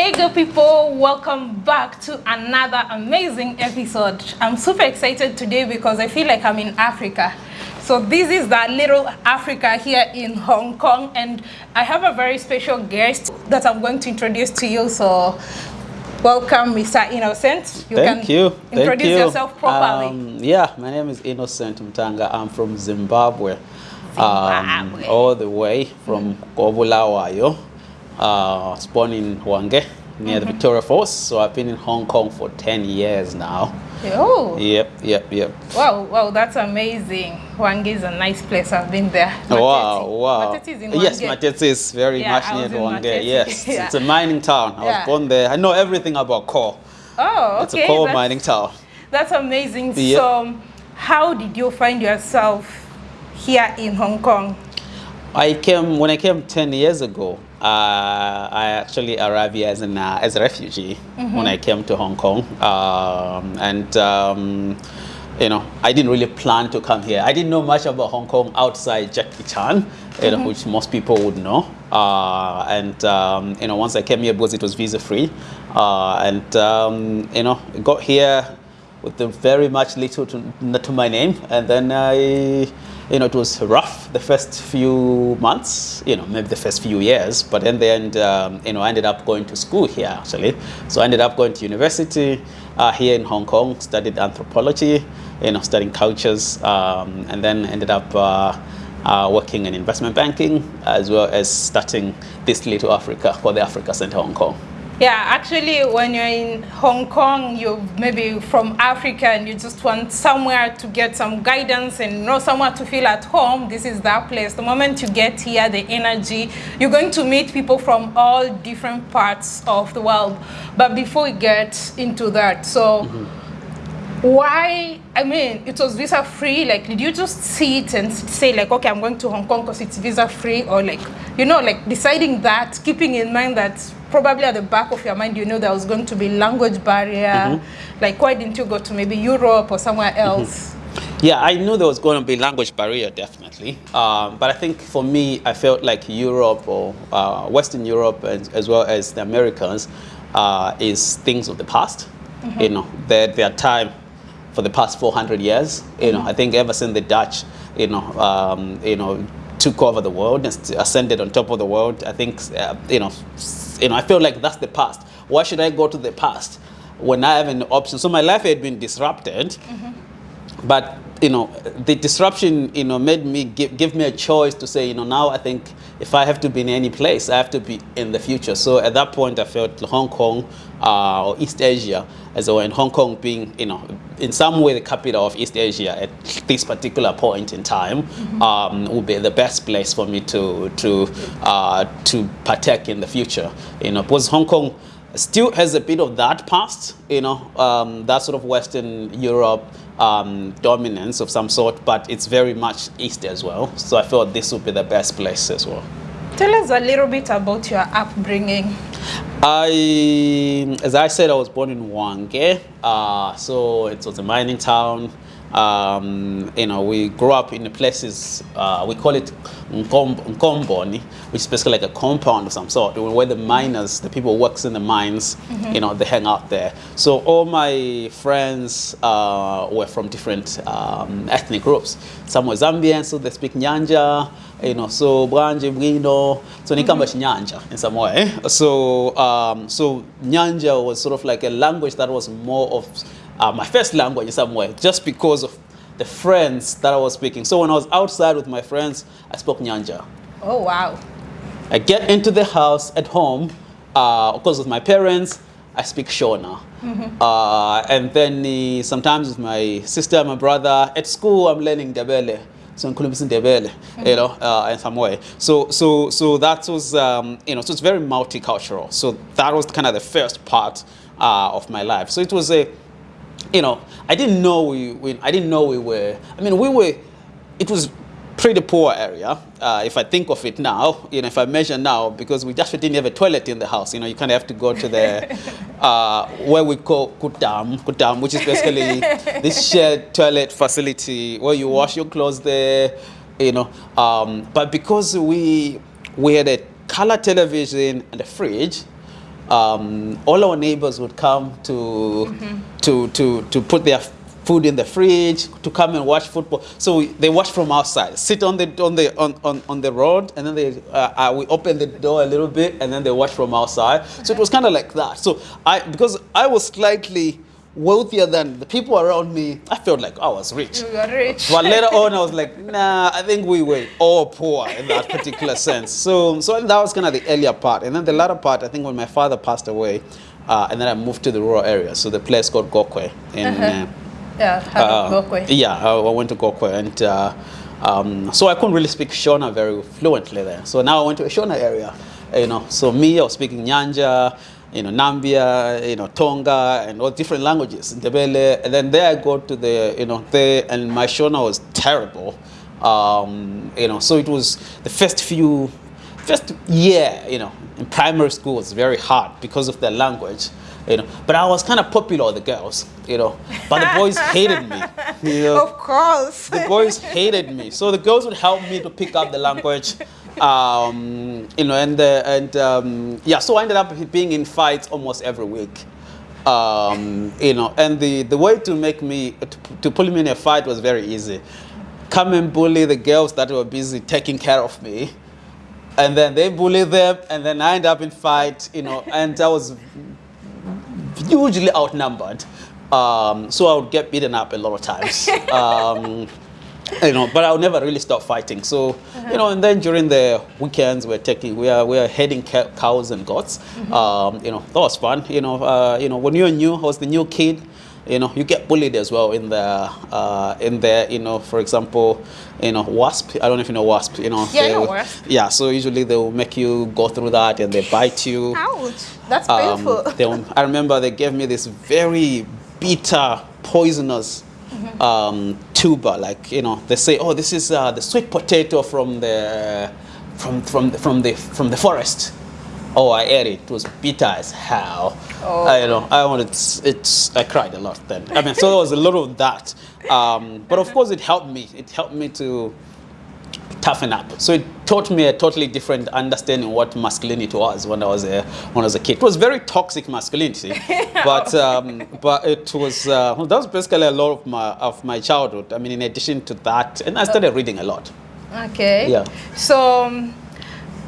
Hey good people, welcome back to another amazing episode. I'm super excited today because I feel like I'm in Africa. So this is the little Africa here in Hong Kong and I have a very special guest that I'm going to introduce to you. So welcome Mr. Innocent. You Thank can you. introduce Thank you. yourself properly. Um, yeah, my name is Innocent Mutanga. I'm from Zimbabwe. Zimbabwe. Um, all the way from Uh, born in Hwange near mm -hmm. the mm-hmm. Victoria Falls. So I've been in Hong Kong for 10 years now. Oh. Yep, yep, yep. Wow, wow, that's amazing. Hwange is a nice place. I've been there. Matete. Wow, wow. Matete is in Hwange. Yes, Matete is very Yeah, much near was Hwange. Matete. Yes, Yeah. it's a mining town. I Yeah. was born there. I know everything about coal. Oh, okay. It's a coal that's- mining town. That's amazing. Yep. So, how did you find yourself here in Hong Kong? I came when I came 10 years ago. Uh, I actually arrived here as, an, uh, as a refugee when I came to Hong Kong, um, and um, you know I didn't really plan to come here. I didn't know much about Hong Kong outside Jackie Chan, you know, which most people would know. Uh, and um, you know, once I came here because it was visa free, uh, and um, you know, got here with very much little to, to my name, and then I you know, it was rough the first few months, you know, maybe the first few years, but in the end, um, you know, I ended up going to school here actually. So I ended up going to university uh, here in Hong Kong, studied anthropology, you know, studying cultures, um, and then ended up uh, uh, working in investment banking as well as starting this little Africa for the Africa Center Hong Kong. Yeah, actually, when you're in Hong Kong, you're maybe from Africa and you just want somewhere to get some guidance and you know somewhere to feel at home. This is that place. The moment you get here, the energy, you're going to meet people from all different parts of the world. But before we get into that, so mm-hmm. why i mean it was visa free like did you just sit and say like okay i'm going to hong kong because it's visa free or like you know like deciding that keeping in mind that probably at the back of your mind you know there was going to be language barrier like why didn't you go to maybe europe or somewhere else Yeah, I knew there was going to be language barrier, definitely. Um, but I think for me, I felt like Europe or uh, Western Europe, as, as well as the Americans, uh, is things of the past. You know, their, their time for the past 400 years. You know, I think ever since the Dutch, you know, um, you know, took over the world and ascended on top of the world. I think, uh, you know, you know, I feel like that's the past. Why should I go to the past when I have an option? So my life had been disrupted but you know the disruption you know made me give, give me a choice to say you know now i think if i have to be in any place i have to be in the future. So at that point i felt hong kong uh, or east asia as well in hong kong being you know in some way the capital of east asia at this particular point in time um, would be the best place for me to to uh, to partake in the future. You know because hong kong still has a bit of that past, you know, um, that sort of Western Europe um, dominance of some sort, but it's very much East as well. So I thought this would be the best place as well. tell us a little bit about your upbringing I, as I said, I was born in Hwange, uh, so it was a mining town. Um, you know, we grew up in the places, uh, we call it Nkom- Nkomboni, which is basically like a compound of some sort, where the miners, the people who works in the mines, you know, they hang out there. So all my friends uh, were from different um, ethnic groups. Some were Zambian, so they speak Nyanja, you know, so Bwanje, Bwino, so Nikamba Nyanja in some way. So, um, so Nyanja was sort of like a language that was more of uh, my first language in some way, just because of the friends that I was speaking. So when I was outside with my friends, I spoke Nyanja. oh wow I get into the house at home, uh, of course, with my parents, I speak Shona. Uh, and then uh, sometimes with my sister my brother, at school, I'm learning Debele. So Nkulumisi Ndebele, you know, uh, in some way. So, so, so that was, um, you know, so it's very multicultural. So that was kind of the first part uh, of my life. So it was a, you know, I didn't know we, we, I didn't know we were, I mean, we were, it was pretty poor area, uh, if I think of it now, you know, if I measure now, because we just didn't have a toilet in the house, you know, you kind of have to go to the, uh, where we call kutam, kutam, which is basically this shared toilet facility where you wash your clothes there, you know, um, but because we, we had a color television and a fridge, um, all our neighbors would come to, mm -hmm. to, to, to put their food in the fridge to come and watch football. So they watch from outside, sit on the on the on, on, on the road, and then they uh, uh, we open the door a little bit, and then they watch from outside. So it was kind of like that. So I because I was slightly wealthier than the people around me, I felt like I was rich. You were rich. But later on, I was like, nah, I think we were all poor in that particular sense. So, so that was kind of the earlier part. And then the latter part, I think when my father passed away, uh, and then I moved to the rural area. So the place called Gokwe. In, uh -huh. uh, yeah, uh, Gokwe. Yeah, I, went to Gokwe. And uh, um, so I couldn't really speak Shona very fluently there. So now I went to a Shona area. You know, so me, I was speaking Nyanja, you know, Nambya, you know, Tonga, and all different languages, Ndebele. And then there I go to the, you know, there, and my Shona was terrible. Um, you know, so it was the first few, first year, you know, in primary school was very hard because of the language. You know, but I was kind of popular with the girls, you know, but the boys hated me. You know? Of course. The boys hated me. So the girls would help me to pick up the language um, you know, and uh, and um, yeah, so I ended up being in fights almost every week. Um, you know, and the the way to make me to, to pull me in a fight was very easy. Come and bully the girls that were busy taking care of me, and then they bully them, and then I end up in fight. You know, and I was hugely outnumbered. Um, so I would get beaten up a lot of times. Um, you know, but I'll never really stop fighting. So, uh -huh. you know, and then during the weekends, we're taking, we are, we are heading cows and goats. Mm -hmm. um, you know, that was fun. You know, uh, you know, when you're new, I was the new kid. You know, you get bullied as well in the, uh, in there. You know, for example, you know, wasp. I don't know if you know wasp. You know, yeah, they, know wasp. Yeah, so usually they will make you go through that and they bite you. Ouch, that's um, painful. They, I remember they gave me this very bitter, poisonous -hmm. um, tuber. Like you know, they say, oh, this is uh, the sweet potato from the from from the, from the from the forest. Oh, I ate it. It was bitter as hell. Oh. I you know. I wanted it's, it's. I cried a lot then. I mean, so there was a lot of that. Um, but of course, it helped me. It helped me to toughen up. So it taught me a totally different understanding of what masculinity was when I was a when I was a kid. It was very toxic masculinity, but um, but it was uh, well, that was basically a lot of my of my childhood. I mean, in addition to that, and I started reading a lot. Okay. Yeah. So. Um,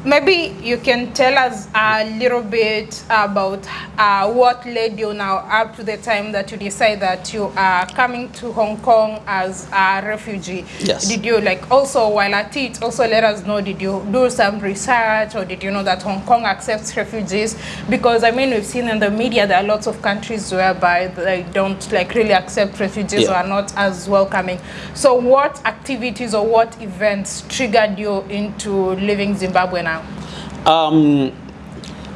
Maybe you can tell us a little bit about uh, what led you now up to the time that you decide that you are coming to Hong Kong as a refugee. Yes. Did you like also while at it also let us know did you do some research or did you know that Hong Kong accepts refugees? Because I mean we've seen in the media there are lots of countries whereby they don't like really accept refugees yeah. or are not as welcoming. So what activities or what events triggered you into leaving Zimbabwe now? Um,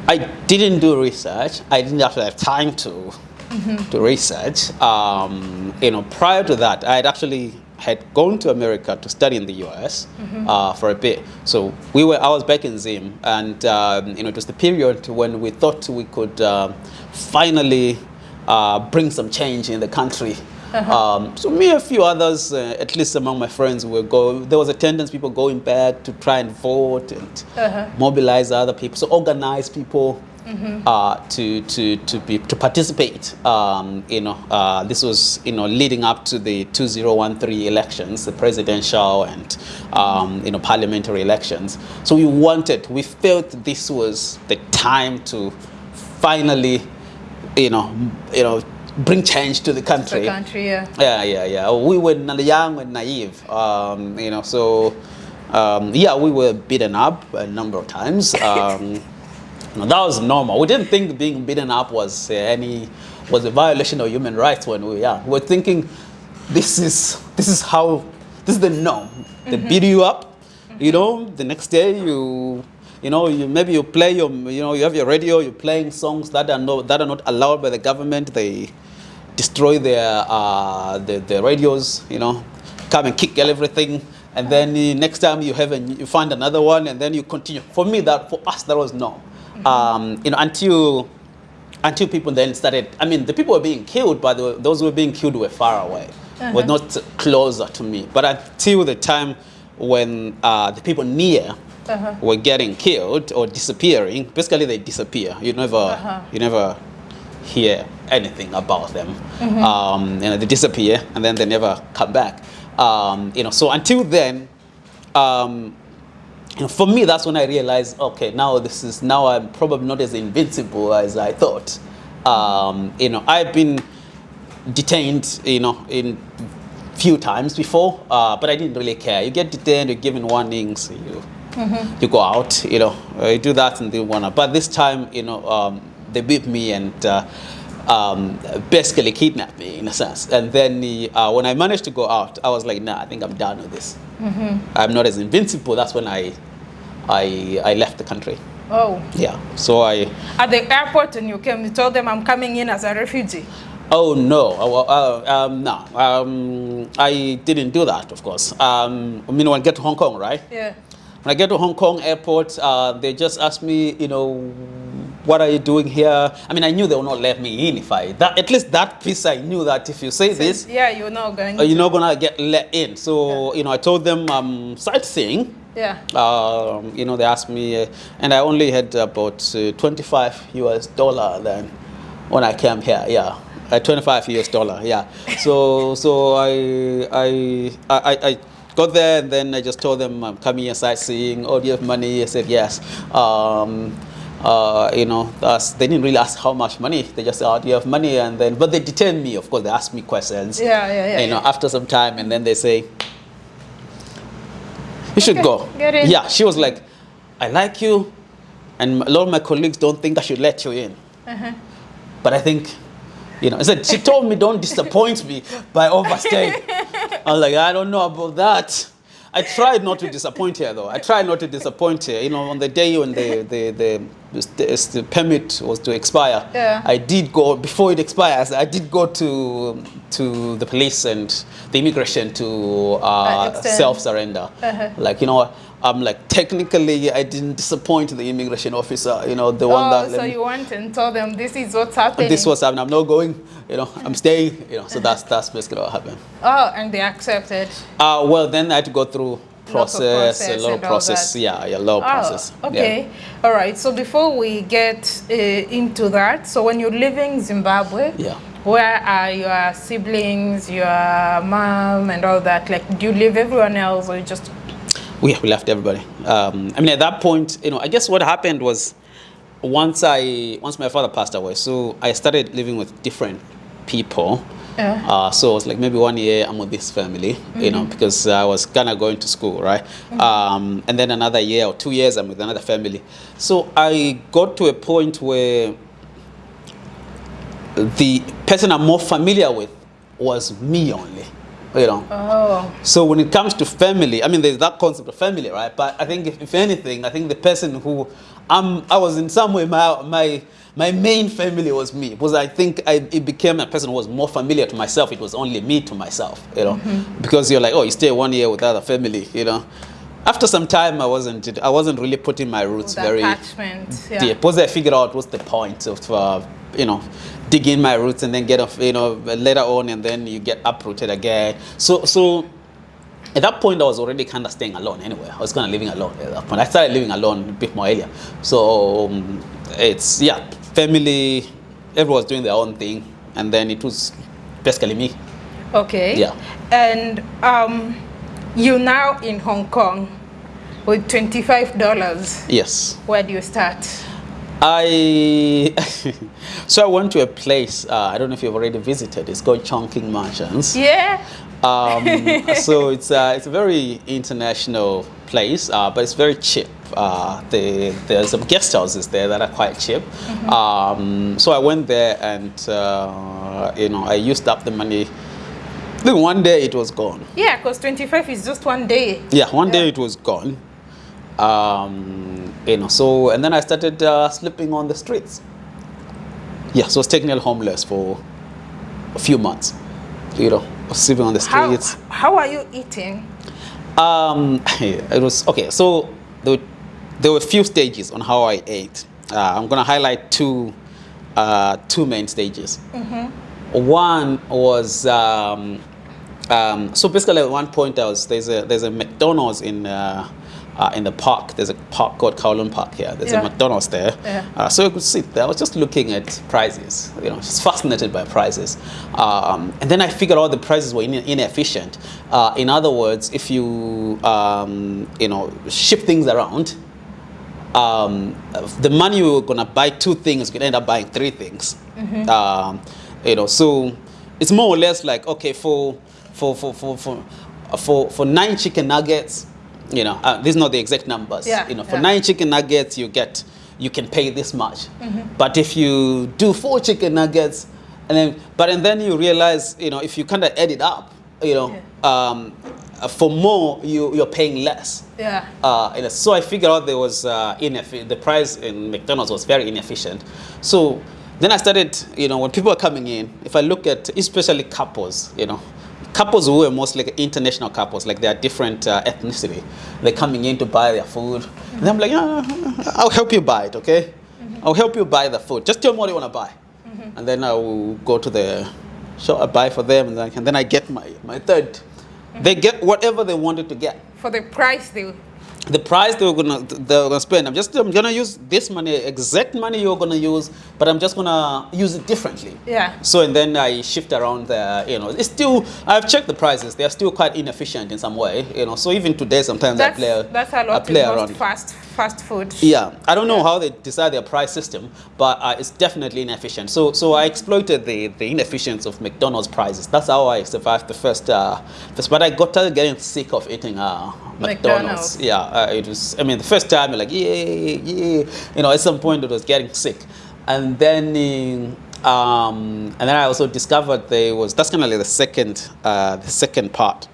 I didn't do research. I didn't have have time to mm -hmm. to research. Um, you know, prior to that, I had actually had gone to America to study in the U.S. Mm -hmm. uh, for a bit. So we were. I was back in Zim, and um, you know, it was the period when we thought we could uh, finally uh, bring some change in the country. Uh -huh. um, so me and a few others, uh, at least among my friends, were go. There was a tendency people going back to try and vote and uh -huh. mobilize other people, so organize people mm -hmm. uh, to to to be to participate. Um, you know, uh, this was you know leading up to the 2013 elections, the presidential and um, you know parliamentary elections. So we wanted, we felt this was the time to finally, you know, you know bring change to the country. The country, yeah. Yeah, yeah, yeah. We were young and naive, um, you know, so um, yeah, we were beaten up a number of times. Um, that was normal. We didn't think being beaten up was uh, any was a violation of human rights when we were young. We were thinking this is this is how this is the norm. They mm -hmm. beat you up, you know. The next day you you know, you, maybe you play your, you know, you have your radio, you're playing songs that are, no, that are not allowed by the government. They destroy their, uh, the, the radios, you know, come and kick everything. And then uh, next time you have a, you find another one and then you continue. For me, that, for us, that was no. Mm -hmm. um, you know, until, until people then started, I mean, the people were being killed, but the, those who were being killed were far away, uh -huh. were not closer to me. But until the time when uh, the people near Uh-huh. were getting killed or disappearing. Basically, they disappear. You never, Uh-huh. you never hear anything about them. Mm-hmm. Um, you know, they disappear and then they never come back. Um, you know, so until then, um, you know, for me, that's when I realized, okay, now this is now I'm probably not as invincible as I thought. Um, you know, I've been detained, you know, in few times before, uh, but I didn't really care. You get detained, you're given warnings, you you go out, you know, uh, you do that and they wanna. But this time, you know, um, they beat me and uh, um, basically kidnapped me in a sense. And then uh, when I managed to go out, I was like, nah, I think I'm done with this. I'm not as invincible. That's when I, I, I left the country. Oh. Yeah. So I. At the airport and you came, you told them I'm coming in as a refugee. Oh no, uh, uh, um, no, um, I didn't do that. Of course. Um, I mean, when I get to Hong Kong, right? Yeah. When I get to Hong Kong airport, uh, they just asked me, you know, what are you doing here? I mean, I knew they would not let me in if I, that, at least that piece I knew that if you say this, Yeah, you're not going uh, you're to. not gonna get let in. So, you know, I told them I'm sightseeing. Yeah. Um, you know, they asked me, uh, and I only had about uh, 25 US dollar then when I came here. Yeah, uh, 25 US dollar. Yeah. So, so I, I, I, I got there, and then I just told them I'm coming here sightseeing. Oh, do you have money? I said yes. Um, uh, you know, they didn't really ask how much money. They just said, oh, do you have money? And then, but they detained me. Of course, they asked me questions. Yeah, yeah, yeah, You know, after some time, and then they say, you should go. get in. Yeah, she was like, I like you, and a lot of my colleagues don't think I should let you in. Uh-huh. But I think, you know, I said, she told me don't disappoint me by overstaying. I was like, I don't know about that. I tried not to disappoint her though. I tried not to disappoint her. You know, on the day when the the, the, the, the permit was to expire, Yeah. I did go before it expires. I did go to to the police and the immigration to uh, Uh, self surrender. Uh-huh. Like you know, what, I'm like technically I didn't disappoint the immigration officer. You know, the one Oh, that let so you went and told them this is what's happening. this was happening. I'm not going. You know, I'm staying. You know, so that's that's basically what happened. Oh, and they accepted. Uh, well, then I had to go through process, process a lot of process. Yeah, yeah, a lot of process. Oh, Yeah. okay. All right. So before we get uh, into that, so when you're leaving Zimbabwe, Yeah. where are your siblings, your mom, and all that? Like, do you leave everyone else, or you just? We, we left everybody. Um, I mean, at that point, you know, I guess what happened was once I once my father passed away, so I started living with different people. Yeah. Uh, so it was like maybe one year I'm with this family, you know, because I was kind of going to school, right? Um, and then another year or two years I'm with another family. So I got to a point where the person I'm more familiar with was me only, you know. Oh. So when it comes to family, I mean, there's that concept of family, right? But I think if, if anything, I think the person who I'm, I was in some way my my my main family was me because I think I it became a person who was more familiar to myself. It was only me to myself, you know, because you're like, oh, you stay one year without a family, you know. After some time, I wasn't I wasn't really putting my roots very attachment. Yeah. deep because I figured out what's the point of uh, you know dig in my roots and then get off you know later on and then you get uprooted again. So so at that point I was already kind of staying alone anyway. I was kind of living alone at that point. I started living alone a bit more earlier. So um, it's yeah family. Everyone was doing their own thing and then it was basically me. Okay. Yeah. And um, you now in Hong Kong with twenty-five dollars. Yes. Where do you start? I so I went to a place. Uh, I don't know if you've already visited. It's called Chungking Mansions. Yeah. Um, so it's uh, it's a very international place, uh, but it's very cheap. Uh, the, there's some guest houses there that are quite cheap. Um, so I went there and uh, you know I used up the money. Then one day it was gone. Yeah, because twenty-five is just one day. Yeah, one day it was gone. Um, you know, so and then I started uh, sleeping on the streets. Yeah, so I was technically homeless for a few months. You know, I was sleeping on the streets. how are you eating? Um, it was okay. So there were, there were a few stages on how I ate. Uh, I'm gonna highlight two, uh, two main stages. One was um, um, so basically at one point I was there's a there's a McDonald's in uh, uh, in the park. There's a park called Kowloon Park here. There's Yeah. a McDonald's there. Yeah. Uh, so I could sit there. I was just looking at prices, you know, just fascinated by prices. Um, and then I figured out the prices were ine- inefficient. Uh, in other words, if you, um, you know, shift things around, um, the money you were gonna buy two things, you could end up buying three things. Um, you know, so it's more or less like okay for for for for for for, for nine chicken nuggets. You know, uh, these are not the exact numbers. Yeah, You know, for yeah. nine chicken nuggets, you get you can pay this much. Mhm. But if you do four chicken nuggets, and then but and then you realize, you know, if you kind of add it up, you know, um, uh, for more you you're paying less. Yeah. Uh, know, so I figured out there was uh, ineffi- the price in McDonald's was very inefficient. So then I started, you know, when people are coming in, if I look at especially couples, you know, couples who are mostly like international couples, like they are different uh, ethnicity, they're coming in to buy their food. And I'm like, "Yeah, I'll help you buy it, okay? I'll help you buy the food. Just tell me what you want to buy. And then I will go to the shop, I buy for them, and then, and then I get my, my third. They get whatever they wanted to get For the price they the price they were gonna they were gonna spend. I'm just I'm gonna use this money, exact money you're gonna use, but I'm just gonna use it differently. Yeah. So and then I shift around the you know it's still I've checked the prices. They are still quite inefficient in some way. You know. So even today sometimes that's I play that's a I lot play around. fast fast food. Yeah, I don't know how they decide their price system, but uh, it's definitely inefficient. So, so I exploited the, the inefficiency of McDonald's prices. That's how I survived the first. Uh, first but I got started getting sick of eating uh, McDonald's. McDonald's. Yeah, uh, it was. I mean, the first time like, yeah, yeah. You know, at some point it was getting sick, and then. uh, Um, and then I also discovered there was that's kind of like the second uh, the second part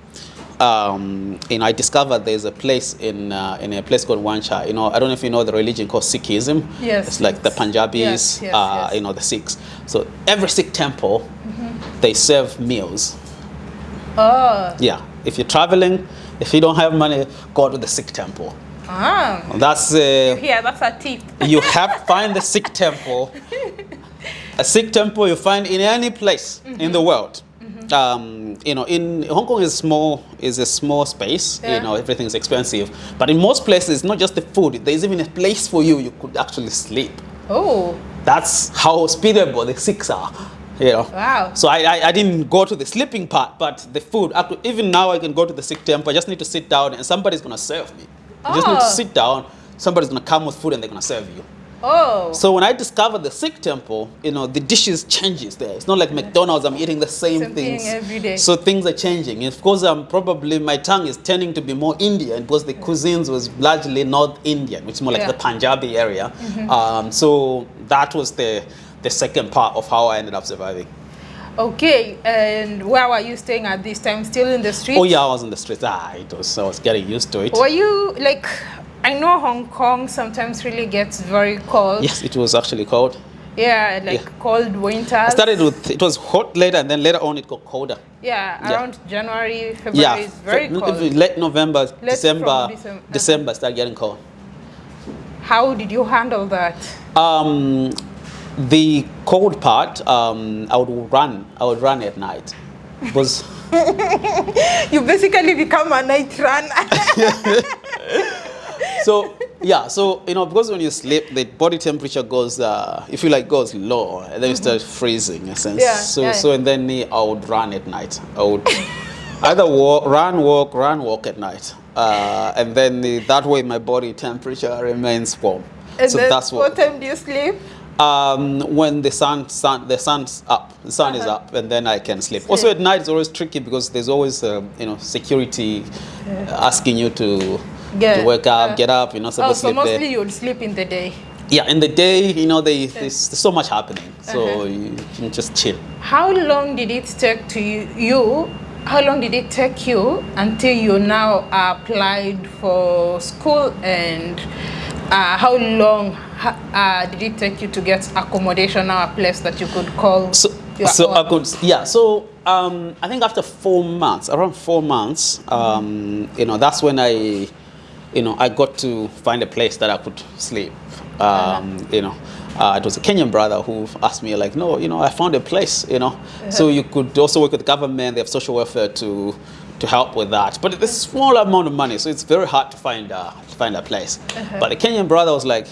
um, you know, I discovered there's a place in uh, in a place called Wan Chai. You know, I don't know if you know the religion called Sikhism. Yes, It's like the. Punjabis, Yes, yes, uh, yes. you know, the Sikhs. So every Sikh temple, they serve meals. Oh. Yeah. If you're traveling, if you don't have money, go to the Sikh temple. Ah. That's uh, Yeah, that's a tip. you have find the Sikh temple. A Sikh temple you find in any place in the world. Um, you know, in Hong Kong is small is a small space. Yeah. You know, everything's expensive. But in most places, not just the food. There's even a place for you you could actually sleep. Oh. That's how hospitable the Sikhs are. You know. Wow. So I, I, I didn't go to the sleeping part, but the food. I could, even now, I can go to the Sikh temple. I just need to sit down, and somebody's gonna serve me. You just need to Oh. sit down. Somebody's gonna come with food, and they're gonna serve you. Oh. So when I discovered the Sikh temple, you know, the dishes changes there. It's not like McDonald's, I'm eating the same, Same thing things. every day. So things are changing. And of course, I'm probably my tongue is tending to be more Indian because the cuisines was largely North Indian, which is more like Yeah. The Punjabi area. Um, so that was the, the second part of how I ended up surviving. Okay. And where were you staying at this time? Still in the street? Oh yeah, I was in the streets. Ah, it was, I was getting used to it. Were you like? I know Hong Kong sometimes really gets very cold. Yes, it was actually cold. Yeah, like Yeah. cold winters. I started with, it was hot later and then later on it got colder. Yeah, Yeah. around January, February Yeah, is very so, cold. late November, from December, Decem- December started getting cold. How did you handle that? Um, the cold part, um, I would run. I would run at night. Was You basically become a night runner. so yeah. So you know because when you sleep, the body temperature goes. Uh, if you like goes low, and then you start freezing. In a sense. Yeah, So yeah. so and then I would run at night. I would either walk, run, walk, run, walk at night. Uh, and then the, that way my body temperature remains warm. and so then that's what. what time do you sleep? Um, when the sun, sun, the sun's up, the sun is Uh-huh. up, and then I can sleep. Also at night it's always tricky because there's always, um, you know, security asking you to, Yeah, to wake up, uh, get up. You're not Oh, supposed so to sleep mostly there. you'll sleep in the day. Yeah, in the day, you know, they, there's, there's so much happening, so Uh-huh. you can just chill. How long did it take to you, you? How long did it take you until you now applied for school, and uh, how long uh, did it take you to get accommodation or a place that you could call? So, so I could, yeah. So um, I think after four months, around four months, um, you know, that's when I, you know, I got to find a place that I could sleep. Um, You know, uh, it was a Kenyan brother who asked me like, no, you know, I found a place. You know, so you could also work with the government. They have social welfare to to help with that. But it's a small amount of money, so it's very hard to find uh, to find a place. Uh-huh. But the Kenyan brother was like,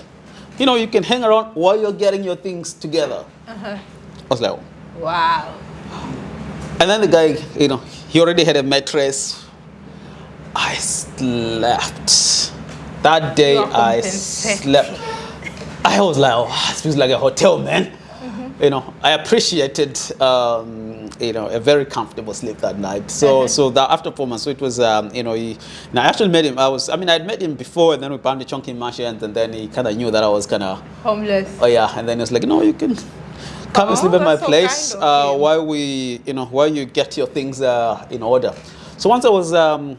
you know, you can hang around while you're getting your things together. Uh-huh. I was like, Wow. and then the guy, you know, he already had a mattress. I slept. That day I slept. I was like, oh, this feels like a hotel, man. Mm-hmm. You know, I appreciated, um, you know, a very comfortable sleep that night. So, Uh-huh. so that after four months, so it was, um, you know, he, and I actually met him. I was, I mean, I'd met him before, and then we bonded Chungking Mansions, and then he kind of knew that I was kind of Homeless. Oh yeah, and then he was like, no, you can come and Oh, sleep at my so place kind of uh, while we, you know, while you get your things uh, in order. So once I was, um,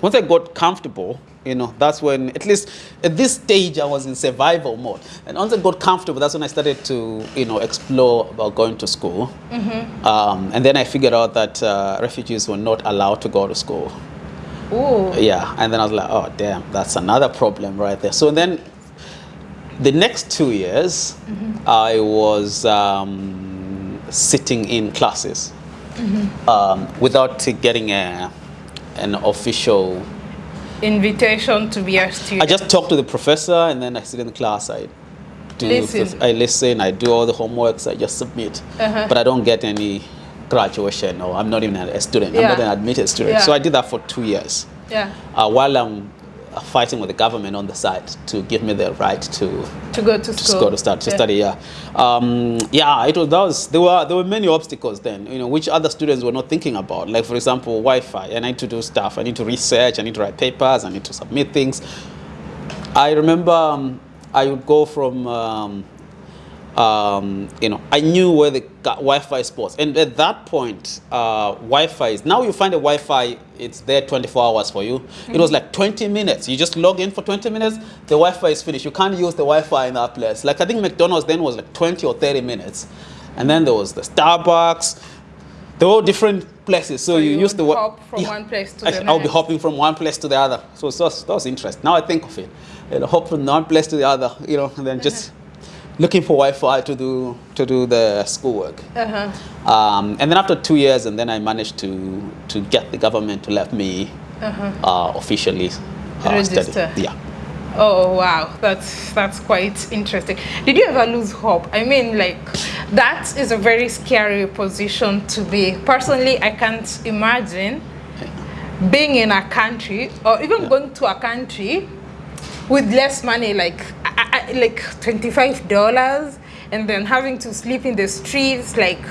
once I got comfortable, you know, that's when, at least at this stage, I was in survival mode. And once I got comfortable, that's when I started to, you know, explore about going to school. Mm-hmm. Um, and then I figured out that uh, refugees were not allowed to go to school. Ooh. Yeah, and then I was like, oh damn, that's another problem right there. So then, the next two years, I was um, sitting in classes um, without getting a, an official. Invitation to be a student. I just talk to the professor, and then I sit in the class. I do. Listen. I listen. I do all the homeworks. I just submit, Uh-huh. but I don't get any graduation, or I'm not even a student. I'm not an admitted student. Yeah. So I did that for two years yeah. uh, while I'm uh, fighting with the government on the side to give me the right to To go to to school. go to start to Yeah. study. Yeah, um, yeah. It was that was there were there were many obstacles then. You know, which other students were not thinking about. Like for example, Wi-Fi. I need to do stuff. I need to research. I need to write papers. I need to submit things. I remember um, I would go from. Um, um, you know, I knew where the Wi-Fi spots, and at that point, uh, Wi-Fi is now you find a Wi-Fi. It's there 24 hours for you. It was like 20 minutes. You just log in for 20 minutes. The Wi-Fi is finished. You can't use the Wi-Fi in that place. Like I think McDonald's then was like 20 or 30 minutes, and then there was the Starbucks. They were all different places. So, So you, you use the hop from one place to I, the I'll be hopping from one place to the other. So, so that was interesting. Now I think of it, you know, hop from one place to the other, you know, and then just looking for Wi-Fi to do to do the schoolwork. Uh-huh. Um, and then after two years, and then I managed to to get the government to let me uh, officially uh, Register. study. Yeah. Oh wow, that's that's quite interesting. Did you ever lose hope? I mean, like that is a very scary position to be. Personally, I can't imagine being in a country or even going to a country with less money, like I, I, like twenty five dollars, and then having to sleep in the streets, like.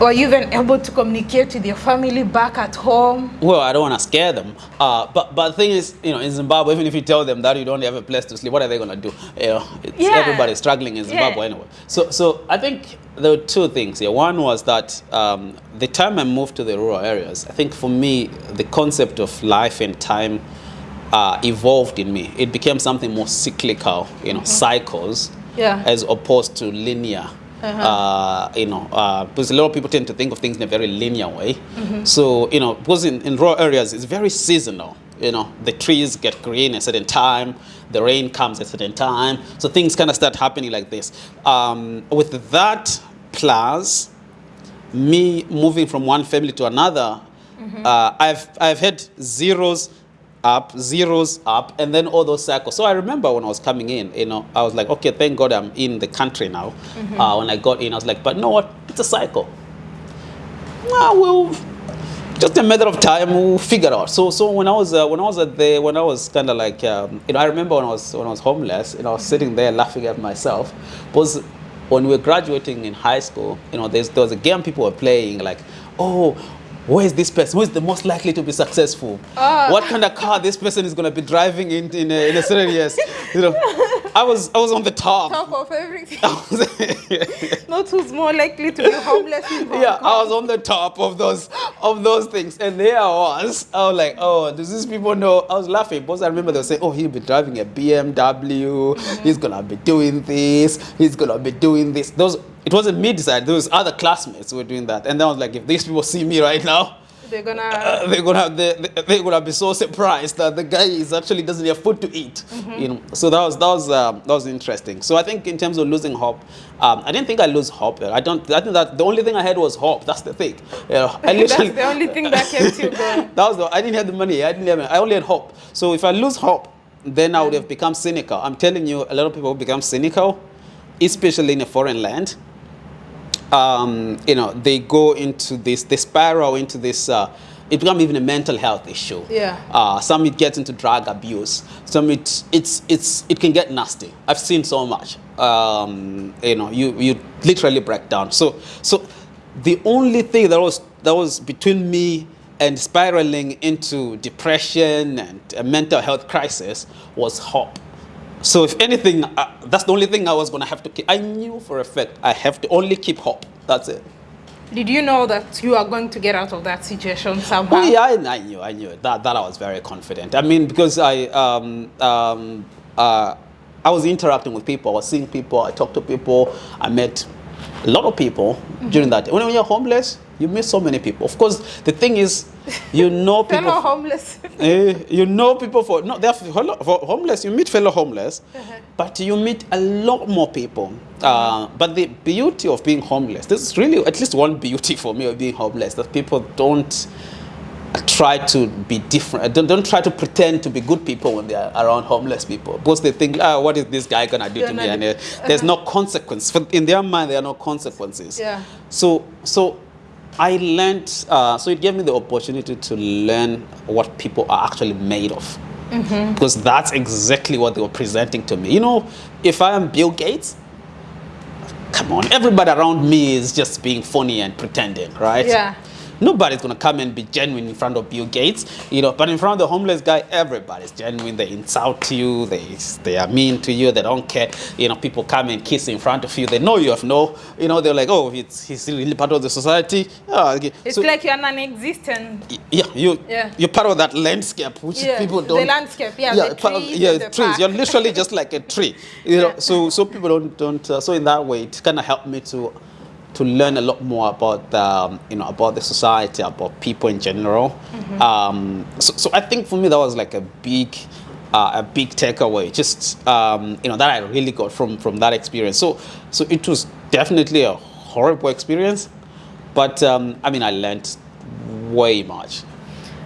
Or even able to communicate with your family back at home. Well, I don't want to scare them, uh, but but the thing is, you know, in Zimbabwe, even if you tell them that you don't have a place to sleep, what are they gonna do? You know, it's, Yeah. everybody's struggling in Zimbabwe Yeah. anyway. So so I think there were two things here. One was that um, the time I moved to the rural areas, I think for me, the concept of life and time uh, evolved in me. It became something more cyclical, you know, cycles, Yeah. as opposed to linear. Uh, you know, uh, because a lot of people tend to think of things in a very linear way. So, you know, because in, in rural areas, it's very seasonal. You know, the trees get green at a certain time, the rain comes at a certain time. So things kind of start happening like this. Um, with that plus me moving from one family to another, uh, I've, I've had zeros up, zeros up, and then all those cycles. So I remember when I was coming in, you know, I was like, okay, thank God I'm in the country now. Uh, when I got in, I was like, but you know what? It's a cycle. Well, we'll just a matter of time we'll figure it out. So so when I was uh, when I was at the when I was kind of like um, you know I remember when I was when I was homeless, you know, I was sitting there laughing at myself. Was when we were graduating in high school, you know, there's, there was a game people were playing like, oh, where is this person? Who is the most likely to be successful? Ah. What kind of car this person is going to be driving in in a, in a certain years? You know, I was I was on the top. Top of everything. Not who's more likely to be homeless in Hong yeah, I was on the top of those of those things, and there I was. I was like, "Oh, does these people know?" I was laughing because I remember they were saying, "Oh, he'll be driving a BMW. He's gonna be doing this. He's gonna be doing this." Those it wasn't me decided. Those other classmates who were doing that, and then I was like, "If these people see me right now." They're gonna. Uh, they're gonna they, they're gonna be so surprised that the guy is actually doesn't have food to eat. Mm -hmm. You know, so that was that was um, that was interesting. So I think in terms of losing hope, um, I didn't think I lose hope. I don't. I think that the only thing I had was hope. That's the thing. You know, I literally, That's the only thing that kept you going. that was the. I didn't have the money. I didn't have. I only had hope. So if I lose hope, then I would have become cynical. I'm telling you, a lot of people become cynical, especially in a foreign land. Um, you know, they go into this, they spiral into this, uh, it becomes even a mental health issue. Yeah. Uh, some it gets into drug abuse. Some it, it's, it's, it can get nasty. I've seen so much. Um, you know, you, you literally break down. So, so the only thing that was, that was between me and spiraling into depression and a mental health crisis was hope. So if anything, uh, that's the only thing I was going to have to keep. I knew for a fact I have to only keep hope. That's it. Did you know that you are going to get out of that situation somehow? Oh, yeah, I, I knew, I knew that. That I was very confident. I mean, because I, um, um, uh, I was interacting with people, I was seeing people, I talked to people, I met a lot of people mm -hmm. during that. When you're homeless, you meet so many people. Of course, the thing is, you know people. fellow homeless. eh, you know people for no, they're for homeless. You meet fellow homeless, uh -huh. but you meet a lot more people. Uh, but the beauty of being homeless, this is really at least one beauty for me of being homeless that people don't try to be different. Don't, don't try to pretend to be good people when they're around homeless people. Because they think, ah, what is this guy gonna do You're to me? And uh, there's uh no consequence. For, in their mind, there are no consequences. Yeah. So, so I learned, uh, so it gave me the opportunity to learn what people are actually made of. Mm -hmm. Because that's exactly what they were presenting to me. You know, if I am Bill Gates, come on, everybody around me is just being funny and pretending, right? Yeah. Nobody's going to come and be genuine in front of Bill Gates, you know, but in front of the homeless guy, everybody's genuine. They insult you, they, they are mean to you, they don't care. You know, people come and kiss in front of you, they know you have no, you know, they're like, oh, it's, he's really part of the society. Oh, okay. It's so, like you're non-existent. Yeah, you, yeah, you're part of that landscape, which yeah, people don't. The landscape, yeah, yeah, the trees, of, yeah, trees. Park. You're literally just like a tree, you know. So, so people don't, don't. Uh, so in that way, it kind of helped me to to learn a lot more about um, you know about the society, about people in general. Mm -hmm. um, so, so I think for me that was like a big uh, a big takeaway, just um, you know that I really got from from that experience. So so it was definitely a horrible experience, but um, I mean I learned way much.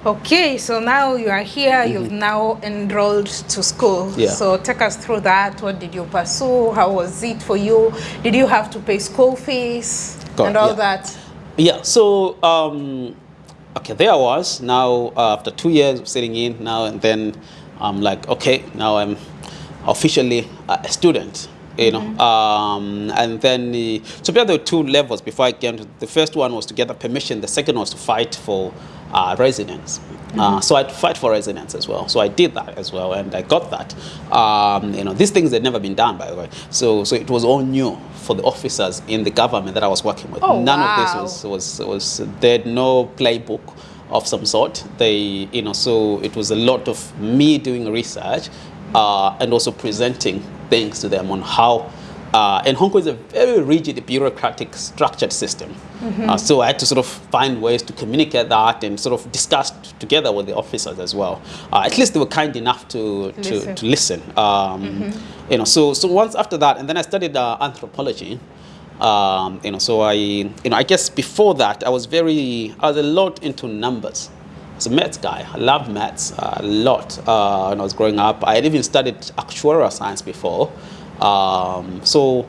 Okay, so now you are here, mm -hmm. you've now enrolled to school. Yeah. So take us through that. What did you pursue? How was it for you? Did you have to pay school fees God, and all yeah. that? Yeah, so, um, okay, there I was. Now, uh, after two years of sitting in, now and then, I'm like, okay, now I'm officially a student you know. Mm -hmm. um, and then, the, so there were two levels before I came to, the first one was to get the permission, the second was to fight for uh, residence. Mm -hmm. uh, so I'd fight for residence as well. So I did that as well, and I got that. Um, you know, these things had never been done, by the way. So, so it was all new for the officers in the government that I was working with. Oh, None wow. of this was, was, was, they had no playbook of some sort. They, you know, so it was a lot of me doing research uh, and also presenting things to them on how uh, and Hong Kong is a very rigid bureaucratic structured system. Mm -hmm. uh, so I had to sort of find ways to communicate that and sort of discuss together with the officers as well. Uh, at least they were kind enough to, to, listen. To listen. Um, mm -hmm. You know, so, so once after that, and then I studied uh, anthropology. Um, you know, so I, you know, I guess before that, I was very, I was a lot into numbers. Was a maths guy. I loved maths uh, a lot uh, when I was growing up. I had even studied actuarial science before. Um, so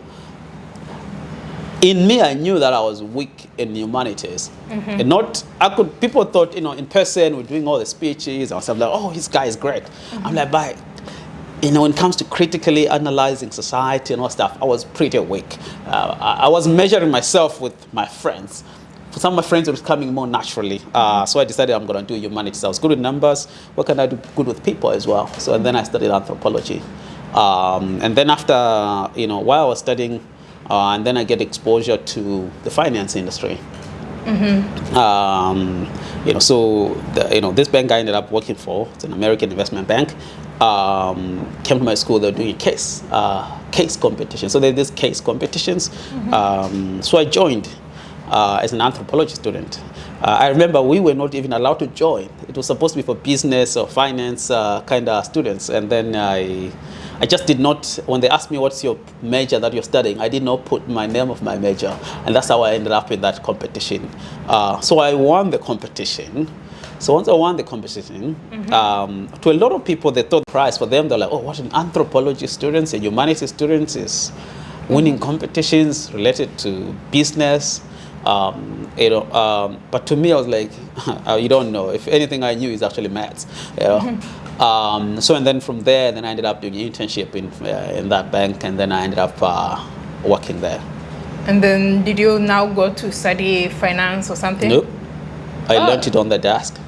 in me, I knew that I was weak in humanities. Mm -hmm. And not, I could, people thought, you know, in person, we're doing all the speeches, I was like, oh, this guy is great. Mm -hmm. I'm like, but, you know, when it comes to critically analyzing society and all stuff, I was pretty weak. Uh, I, I was measuring myself with my friends. For some of my friends, it was coming more naturally. Uh, so I decided I'm going to do humanities. I was good with numbers. What can I do good with people as well? So and then I studied anthropology. Um, and then after, you know, while I was studying, uh, and then I get exposure to the finance industry. Mm -hmm. um, you know, so the, you know, this bank I ended up working for, it's an American investment bank, um, came to my school. They were doing a case uh, case competition. So they did these case competitions. Mm -hmm. so I joined. Uh, as an anthropology student. Uh, I remember we were not even allowed to join. It was supposed to be for business or finance uh, kind of students. And then I, I just did not, when they asked me what's your major that you're studying, I did not put my name of my major. And that's how I ended up in that competition. Uh, so I won the competition. So once I won the competition, mm -hmm. um, to a lot of people, they thought the prize for them, they're like, oh, what an anthropology students and humanities students is winning competitions related to business. Um, you know, um, but to me, I was like, uh, you don't know. If anything I knew is actually maths. You know? Mm-hmm. um, so and then from there, then I ended up doing an internship in uh, in that bank, and then I ended up uh, working there. And then, did you now go to study finance or something? Nope. I oh. learned it on the desk.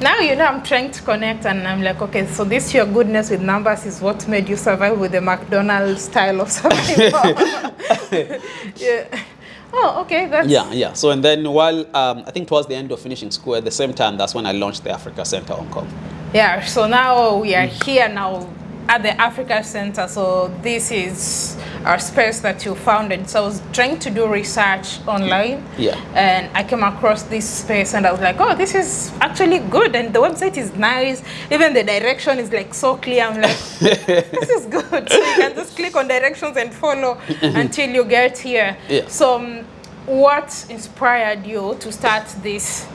Now you know I'm trying to connect, and I'm like, okay, so this your goodness with numbers is what made you survive with the McDonald's style of something. yeah. Oh, okay. That's yeah, yeah. So and then while um, I think towards the end of finishing school, at the same time, that's when I launched the Africa Center Hong Kong. Yeah. So now we are here now at the Africa Center. So this is our space that you founded. So I was trying to do research online. Yeah. And I came across this space and I was like, oh, this is actually good. And the website is nice. Even the direction is like so clear. I'm like, this is good. So you can just click on directions and follow until you get here. Yeah. So um, what inspired you to start this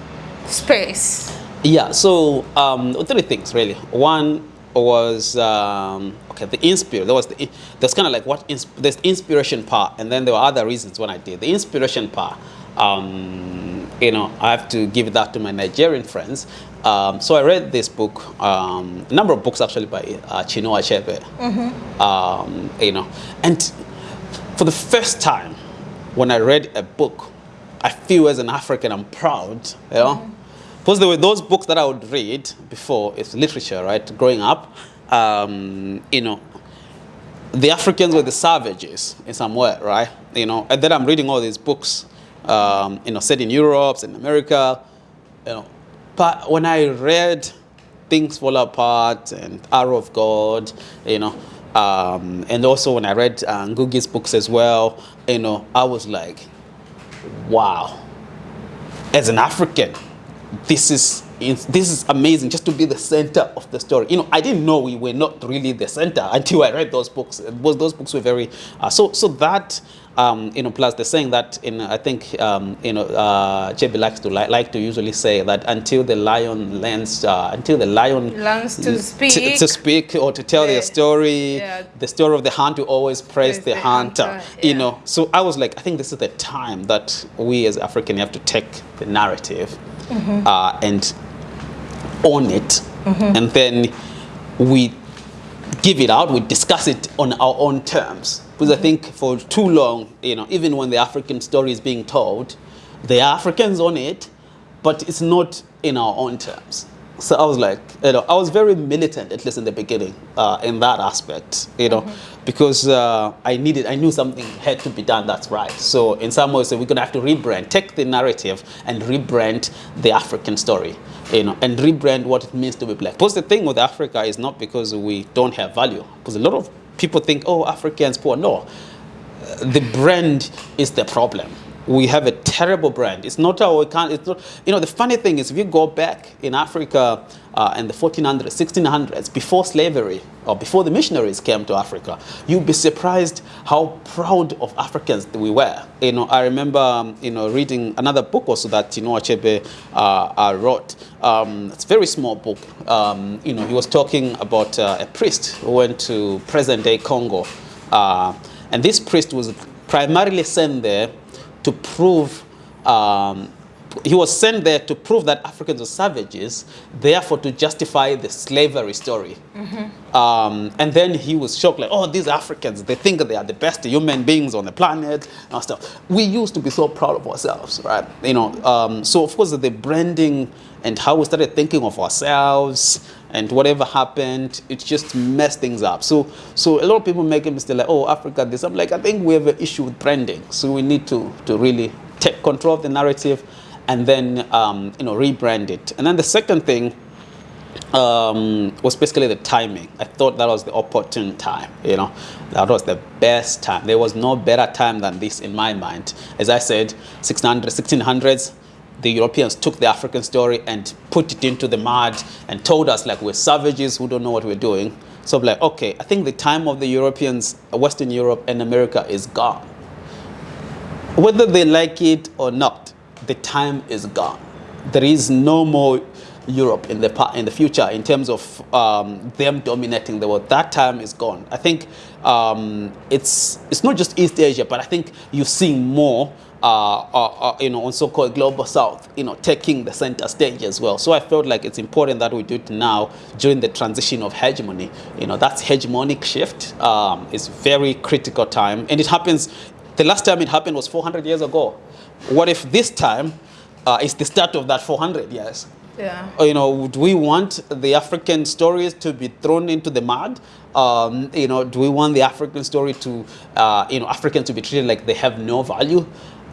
space? Yeah, so um, three things really. One, was um, okay the inspiration there was the there's kind of like what ins there's inspiration part and then there were other reasons when I did. The inspiration part um, you know I have to give that to my Nigerian friends. Um, so I read this book um, a number of books actually by uh, Chinua Achebe. Mm -hmm. you know and for the first time when I read a book I feel as an African I'm proud you know? Mm -hmm because there were those books that I would read before, it's literature, right? Growing up, um, you know, the Africans were the savages in some way, right? You know, and then I'm reading all these books, um, you know, set in Europe, in America, you know. But when I read Things Fall Apart and Arrow of God, you know, um, and also when I read uh, Ngugi's books as well, you know, I was like, wow. As an African, this is this is amazing just to be the center of the story. You know, I didn't know we were not really the center until I read those books. Those books were very uh, so so that um, you know. Plus, they're saying that in I think um, you know uh, Achebe likes to li like to usually say that until the lion learns uh, until the lion learns to speak to speak or to tell their story, yeah. the story of the hunt hunter always praise, the, the, hunter. hunter yeah. You know, so I was like, I think this is the time that we as African have to take the narrative mm -hmm. uh, and own it, mm -hmm. and then we give it out, we discuss it on our own terms. Because I think for too long, you know, even when the African story is being told, the Africans on it, but it's not in our own terms. So I was like, you know, I was very militant, at least in the beginning, uh, in that aspect, you know, mm -hmm. because uh, I needed, I knew something had to be done that's right. So in some ways, we're going to have to rebrand, take the narrative and rebrand the African story, you know, and rebrand what it means to be black. Because the thing with Africa is not because we don't have value, because a lot of people think, oh, Africans poor. No, the brand is the problem we have a terrible brand. It's not our, it's not, you know, the funny thing is if you go back in Africa uh, in the 1400s, 1600s, before slavery or before the missionaries came to Africa, you'd be surprised how proud of Africans we were. You know, I remember, um, you know, reading another book also that, you know, Achebe uh, uh, wrote. Um, it's a very small book. Um, you know, he was talking about uh, a priest who went to present-day Congo. Uh, and this priest was primarily sent there to prove, um, he was sent there to prove that Africans were savages, therefore to justify the slavery story. Mm -hmm. um, and then he was shocked, like, oh, these Africans, they think they are the best human beings on the planet and stuff. We used to be so proud of ourselves, right? You know, um, so of course the branding and how we started thinking of ourselves and whatever happened, it just messed things up. So, so a lot of people make a mistake like, oh, Africa this. I'm like, I think we have an issue with branding. So we need to, to really take control of the narrative and then, um, you know, rebrand it. And then the second thing um, was basically the timing. I thought that was the opportune time, you know, that was the best time. There was no better time than this in my mind. As I said, 1600, 1600s, the Europeans took the African story and put it into the mud and told us like we're savages who don't know what we're doing. So I'm like, okay, I think the time of the Europeans, Western Europe and America is gone. Whether they like it or not, the time is gone. There is no more Europe in the in the future in terms of um, them dominating the world. That time is gone. I think um, it's it's not just East Asia, but I think you're seeing more. Uh, uh, uh, you know, on so-called global south, you know, taking the center stage as well. So I felt like it's important that we do it now during the transition of hegemony. You know, that's hegemonic shift. Um, it's very critical time, and it happens. The last time it happened was 400 years ago. What if this time uh, is the start of that 400 years? Yeah. You know, do we want the African stories to be thrown into the mud? Um, you know, do we want the African story to, uh, you know, Africans to be treated like they have no value?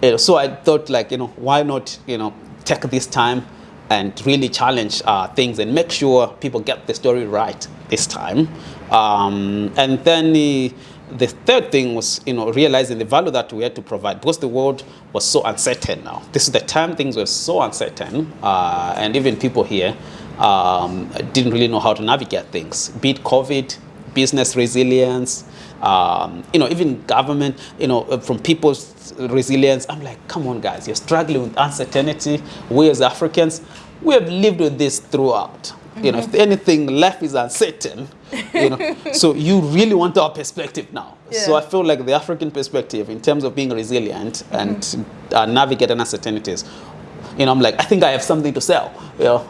You know, so I thought, like, you know, why not, you know, take this time and really challenge uh, things and make sure people get the story right this time. Um, and then. Uh, the third thing was, you know, realizing the value that we had to provide because the world was so uncertain now. This is the time things were so uncertain, uh, and even people here um, didn't really know how to navigate things. Be it COVID, business resilience, um, you know, even government, you know, from people's resilience. I'm like, come on, guys, you're struggling with uncertainty. We as Africans, we have lived with this throughout. You know, if anything, life is uncertain. You know, so you really want our perspective now. Yeah. So I feel like the African perspective, in terms of being resilient and uh, navigating uncertainties, you know, I'm like, I think I have something to sell. You know,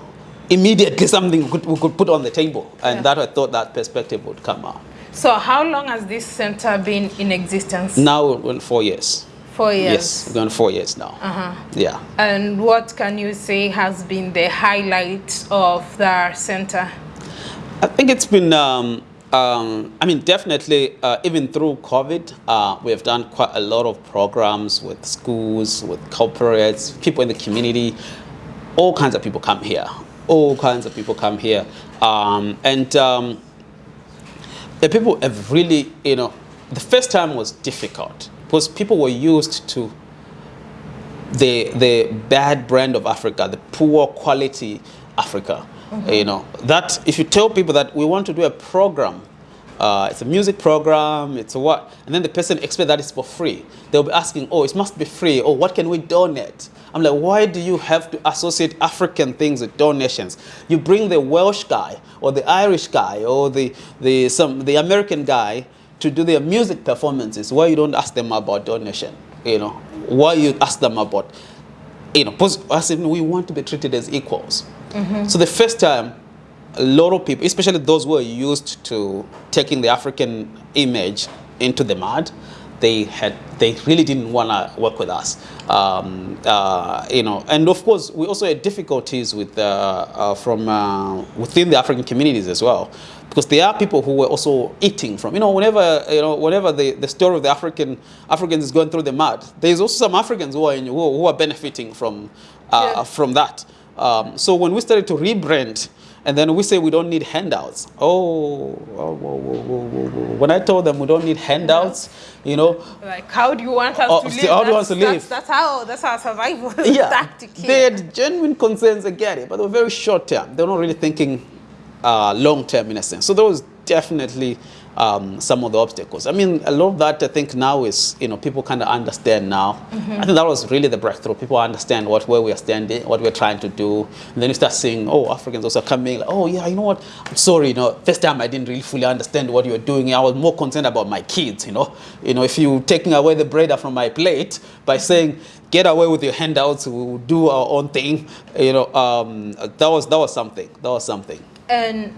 immediately something we could, we could put on the table, and yeah. that I thought that perspective would come out. So how long has this center been in existence? Now, well, four years. Four years. Yes, we're going four years now. Uh -huh. Yeah. And what can you say has been the highlight of the center? I think it's been, um, um, I mean, definitely, uh, even through COVID, uh, we have done quite a lot of programs with schools, with corporates, people in the community. All kinds of people come here. All kinds of people come here. Um, and um, the people have really, you know, the first time was difficult because people were used to the, the bad brand of Africa, the poor quality Africa. Mm -hmm. You know, that if you tell people that we want to do a program, uh, it's a music program, it's a what, and then the person expects that it's for free. They'll be asking, oh, it must be free, or oh, what can we donate? I'm like, why do you have to associate African things with donations? You bring the Welsh guy, or the Irish guy, or the, the, some, the American guy, to do their music performances why you don't ask them about donation you know? Why you ask them about you know as if we want to be treated as equals. Mm -hmm. so the first time a lot of people especially those who are used to taking the african image into the mud they had they really didn't want to work with us. Um, uh, you know and of course we also had difficulties with uh, uh, from uh, within the african communities as well because there are people who were also eating from, you know, whenever, you know, whenever the, the story of the African, Africans is going through the mud, there's also some Africans who are, in, who, who are benefiting from, uh, yeah. from that. Um, so when we started to rebrand, and then we say we don't need handouts. Oh, whoa, whoa, whoa, when I told them we don't need handouts, you know. Like, how do you want us to live? How do you want to live? That's, that's, how, that's our survival yeah, tactic here. They had genuine concerns, I get it, but they were very short term. They're not really thinking uh, long term in a sense. So those definitely um, some of the obstacles. I mean, a lot of that I think now is, you know, people kind of understand now. Mm -hmm. I think that was really the breakthrough. People understand what where we are standing, what we're trying to do. And then you start seeing, oh, Africans also coming, like, oh, yeah, you know what? I'm sorry, you know, first time I didn't really fully understand what you were doing. I was more concerned about my kids, you know. You know, if you taking away the bread from my plate by saying, get away with your handouts, we'll do our own thing, you know, um, that was that was something. That was something. And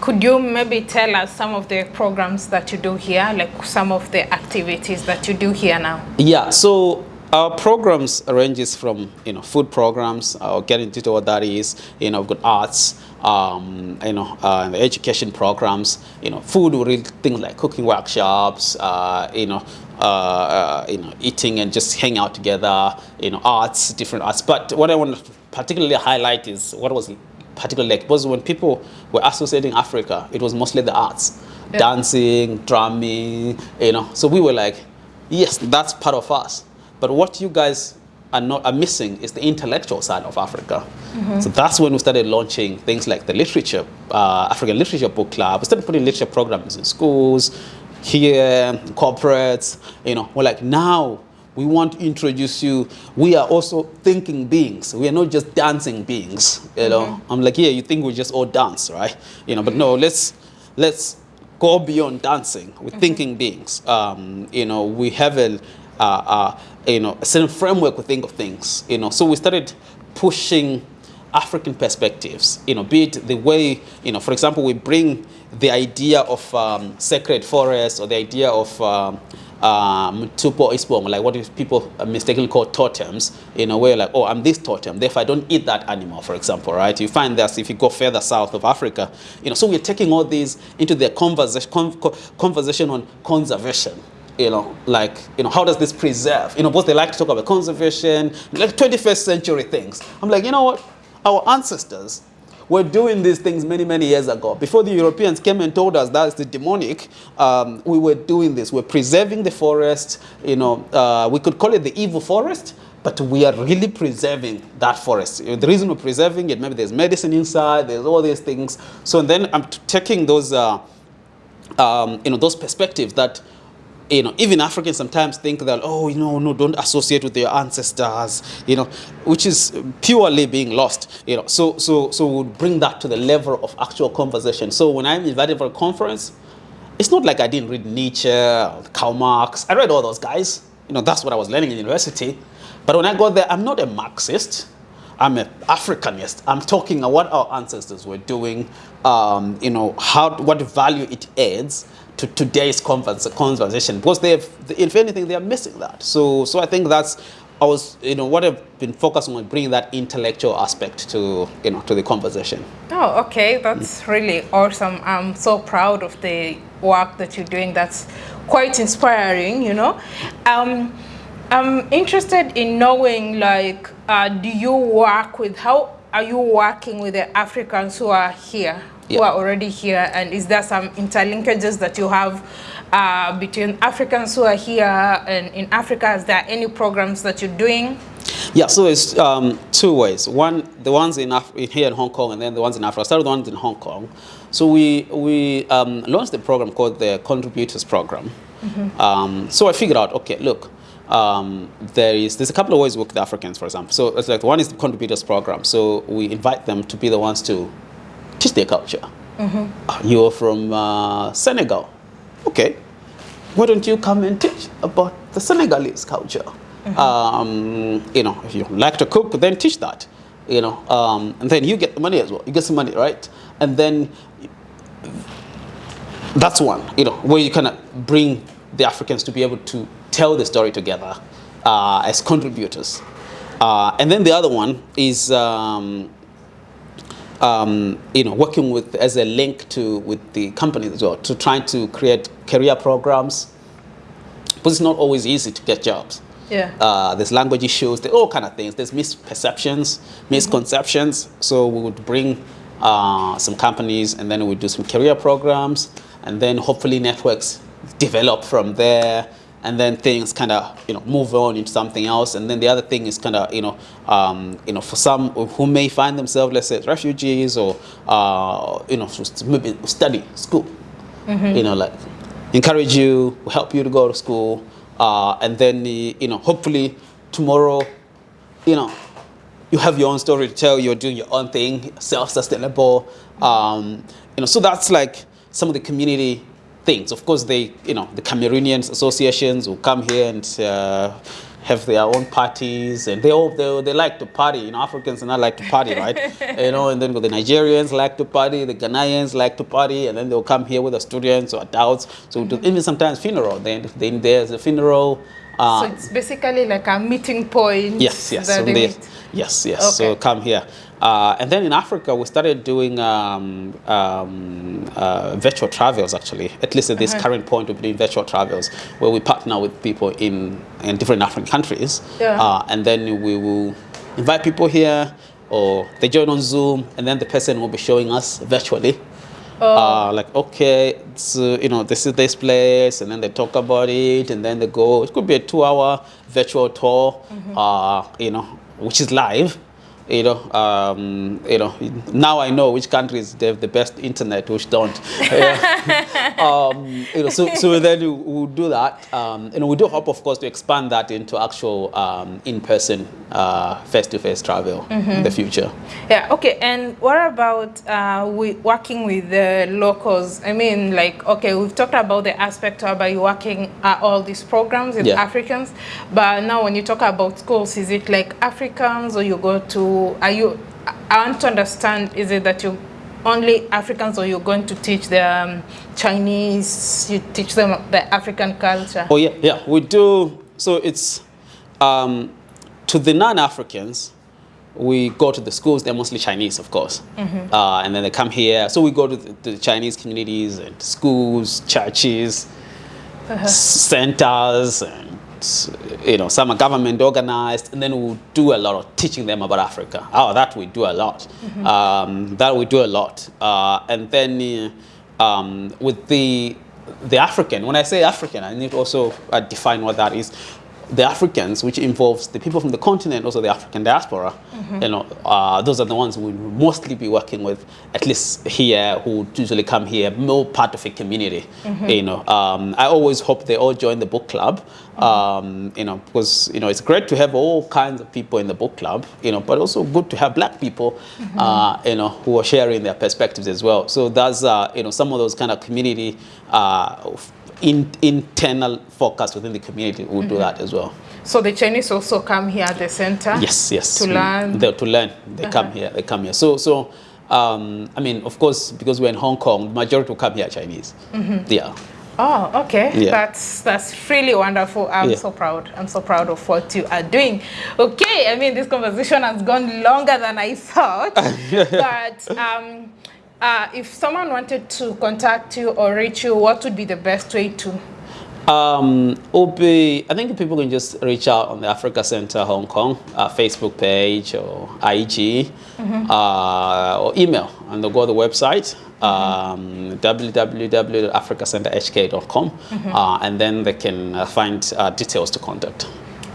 could you maybe tell us some of the programs that you do here, like some of the activities that you do here now? Yeah, so our programs ranges from you know food programs. I'll get into what that is. You know, we've arts, um, you know, uh, education programs. You know, food things like cooking workshops. Uh, you know, uh, uh, you know, eating and just hang out together. You know, arts, different arts. But what I want to particularly highlight is what was particular leg. Because when people were associating Africa, it was mostly the arts, yeah. dancing, drumming, you know. So we were like, yes, that's part of us. But what you guys are not are missing is the intellectual side of Africa. Mm -hmm. So that's when we started launching things like the literature, uh, African Literature Book Club. We started putting literature programs in schools, here, corporates. You know, we're like now we want to introduce you. We are also thinking beings. We are not just dancing beings. You know, -hmm. I'm like, yeah, you think we just all dance, right? You know, but no, let's let's go beyond dancing. We're mm -hmm. thinking beings. Um, you know, we have a uh, uh, you know, a certain framework we think of things, you know. So we started pushing African perspectives, you know, be it the way, you know, for example, we bring the idea of um, sacred forests or the idea of um, um, tupo ispong, like what if people mistakenly call totems, in a way like, oh, I'm this totem, therefore I don't eat that animal, for example, right? You find that if you go further south of Africa, you know, so we're taking all these into the conversation, conversation on conservation, you know, like, you know, how does this preserve? You know, both they like to talk about conservation, like 21st century things. I'm like, you know what? Our ancestors were doing these things many, many years ago. Before the Europeans came and told us that's the demonic, um, we were doing this. We're preserving the forest. You know, uh, we could call it the evil forest, but we are really preserving that forest. The reason we're preserving it, maybe there's medicine inside, there's all these things. So then I'm taking those, uh, um, you know, those perspectives that you know, even Africans sometimes think that, oh, you know, no, don't associate with your ancestors, you know, which is purely being lost, you know. So, so, so we'll bring that to the level of actual conversation. So when I'm invited for a conference, it's not like I didn't read Nietzsche Karl Marx. I read all those guys. You know, that's what I was learning in university. But when I got there, I'm not a Marxist. I'm an Africanist. I'm talking about what our ancestors were doing, um, you know, how, what value it adds to today's conversation because they have, if anything, they are missing that. So, so I think that's I was, you know, what I've been focusing on bringing that intellectual aspect to, you know, to the conversation. Oh, okay, that's mm. really awesome. I'm so proud of the work that you're doing. That's quite inspiring, you know. Um, I'm interested in knowing, like, uh, do you work with, how are you working with the Africans who are here? Yeah. who are already here? And is there some interlinkages that you have uh, between Africans who are here and in Africa? Is there any programs that you're doing? Yeah, so it's um, two ways. One, the ones in Af here in Hong Kong, and then the ones in Africa. I started the ones in Hong Kong. So we we um, launched a program called the Contributors Program. Mm -hmm. um, so I figured out, okay, look, um, there is there's a couple of ways we work with Africans, for example. So it's like one is the Contributors Program. So we invite them to be the ones to teach their culture. Mm -hmm. You're from uh, Senegal. Okay. Why don't you come and teach about the Senegalese culture? Mm -hmm. um, you know, if you like to cook, then teach that. You know, um, and then you get the money as well. You get some money, right? And then that's one, you know, where you kind of bring the Africans to be able to tell the story together uh, as contributors. Uh, and then the other one is um, um, you know, working with as a link to with the companies as well to trying to create career programs. But it's not always easy to get jobs. Yeah. Uh, there's language issues, there's all kind of things. There's misperceptions, misconceptions. Mm -hmm. So we would bring uh, some companies and then we would do some career programs and then hopefully networks develop from there and then things kind of you know move on into something else and then the other thing is kind of you know um, you know for some who may find themselves let's say refugees or uh, you know maybe study school mm -hmm. you know like encourage you help you to go to school uh, and then you know hopefully tomorrow you know you have your own story to tell you're doing your own thing self-sustainable um, you know so that's like some of the community things. Of course, they, you know, the Cameroonian associations will come here and uh, have their own parties, and they all they, they like to party. You know, Africans and I like to party, right? you know, and then the Nigerians like to party, the Ghanaians like to party, and then they'll come here with the students or adults. So mm -hmm. even sometimes funeral. Then then there's a funeral. Uh, so it's basically like a meeting point. Yes, yes. So they, yes, yes. Okay. So come here. Uh, and then in Africa, we started doing um, um, uh, virtual travels, actually. At least at this uh -huh. current point, we're doing virtual travels where we partner with people in, in different African countries. Yeah. Uh, and then we will invite people here or they join on Zoom, and then the person will be showing us virtually. Oh. Uh, like okay, so, you know, this is this place, and then they talk about it, and then they go. It could be a two-hour virtual tour, Mm-hmm. uh, you know, which is live. You know, um, you know. Now I know which countries they have the best internet, which don't. Um, you know, so, so then we will do that. Um, know, we do hope, of course, to expand that into actual um, in-person, uh, face-to-face travel in the future. Yeah, okay. And what about uh, we working with the locals? I mean, like, okay, we've talked about the aspect about you working at all these programs with Yeah. Africans, but now when you talk about schools, is it like Africans or you go to, are you, I want to understand, is it that you only Africans or you're going to teach the um, Chinese, you teach them the African culture? Oh yeah, yeah, we do. So it's um, to the non-Africans, we go to the schools. They're mostly Chinese, of course, uh, and then they come here. So we go to the, the Chinese communities and schools, churches, centers, and you know some are government organized, and then we'll do a lot of teaching them about Africa. Oh, that we do a lot. Um, that we do a lot, uh, and then uh, um, with the the African. When I say African, I need also uh, define what that is. The Africans, which involves the people from the continent, also the African diaspora, you know, uh, those are the ones we mostly be working with, at least here, who usually come here, more part of a community. You know, um, I always hope they all join the book club, um, you know, because you know it's great to have all kinds of people in the book club, you know, but also good to have black people, uh, you know, who are sharing their perspectives as well. So that's uh, you know some of those kind of community. Uh, in, internal focus within the community will do that as well. So the Chinese also come here at the center? Yes, yes. To learn? They, to learn. They come here. They come here. So, so um, I mean, of course, because we're in Hong Kong, the majority will come here Chinese. Yeah. Oh, okay. Yeah. That's that's really wonderful. I'm Yeah. so proud. I'm so proud of what you are doing. Okay, I mean this conversation has gone longer than I thought. but um, uh, if someone wanted to contact you or reach you, what would be the best way to? Um, be, I think people can just reach out on the Africa Center Hong Kong uh, Facebook page or IG uh, or email, and they'll go to the website um, www.africacenterhk.com, uh, and then they can uh, find uh, details to contact.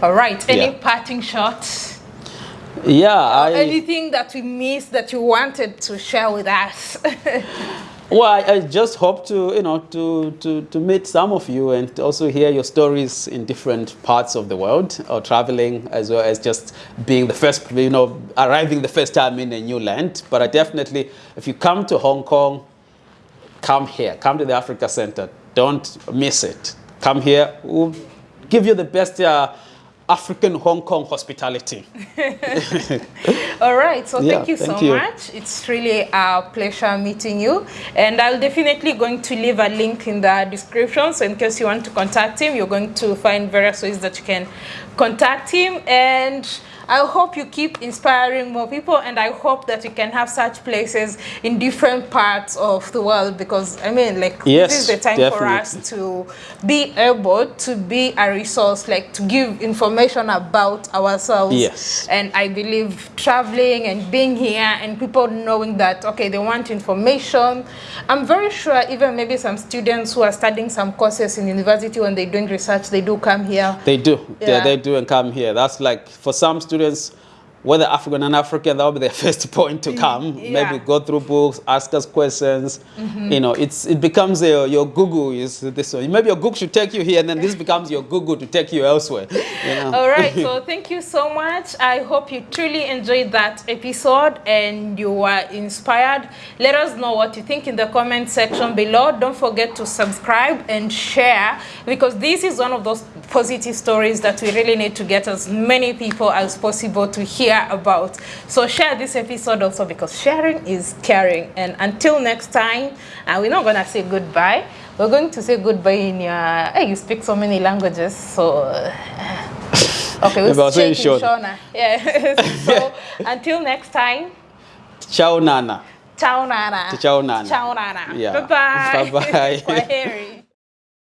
All right. Any Yeah. parting shots? Yeah, I, Anything that we missed that you wanted to share with us? Well, I, I just hope to, you know, to, to, to meet some of you and also hear your stories in different parts of the world or traveling as well as just being the first, you know, arriving the first time in a new land. But I definitely, if you come to Hong Kong, come here, come to the Africa Center. Don't miss it. Come here. We'll give you the best uh, African Hong Kong hospitality. All right, so Yeah, thank you so you. much. It's really a pleasure meeting you. And I'll definitely going to leave a link in the description. So in case you want to contact him, you're going to find various ways that you can contact him. And I hope you keep inspiring more people. And I hope that you can have such places in different parts of the world. Because, I mean, like, Yes, this is the time for us to be able to be a resource, like to give information about ourselves. Yes. And I believe traveling and being here and people knowing that, okay, they want information. I'm very sure even maybe some students who are studying some courses in university when they're doing research, they do come here. They do. Yeah. Yeah. They, do and come here. That's like for some students, students whether African and African, that will be their first point to come. yeah. Mm-hmm. Maybe go through books, ask us questions. You know, it's it becomes a, your Google is this one. Maybe your Google should take you here, and then this becomes your Google to take you elsewhere. You know? All right, so thank you so much. I hope you truly enjoyed that episode and you were inspired. Let us know what you think in the comment section below. Don't forget to subscribe and share because this is one of those positive stories that we really need to get as many people as possible to hear about. So share this episode also because sharing is caring. And until next time, and we're not gonna say goodbye. We're going to say goodbye in your. Hey, you speak so many languages, so. Uh, okay, we'll say say in Shona. Yeah. so until next time, Ciao, Nana. ciao nana. Ciao, Nana. Ciao nana. Yeah. Bye bye. Bye-bye. Kwaheri.